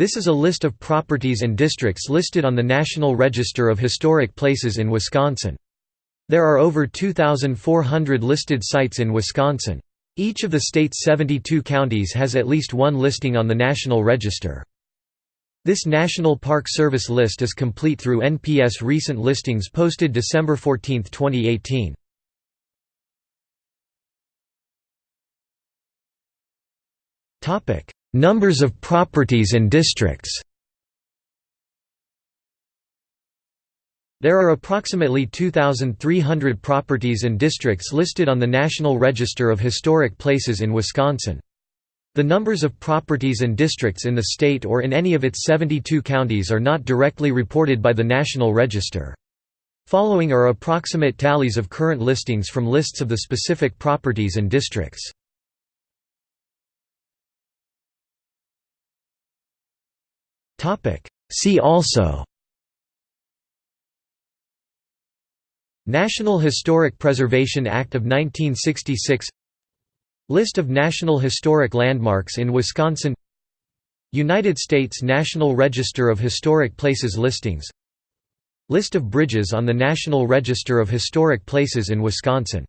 This is a list of properties and districts listed on the National Register of Historic Places in Wisconsin. There are over 2,400 listed sites in Wisconsin. Each of the state's 72 counties has at least one listing on the National Register. This National Park Service list is complete through NPS recent listings posted December 14, 2018. Numbers of properties and districts There are approximately 2,300 properties and districts listed on the National Register of Historic Places in Wisconsin. The numbers of properties and districts in the state or in any of its 72 counties are not directly reported by the National Register. Following are approximate tallies of current listings from lists of the specific properties and districts. See also National Historic Preservation Act of 1966 List of National Historic Landmarks in Wisconsin United States National Register of Historic Places listings List of bridges on the National Register of Historic Places in Wisconsin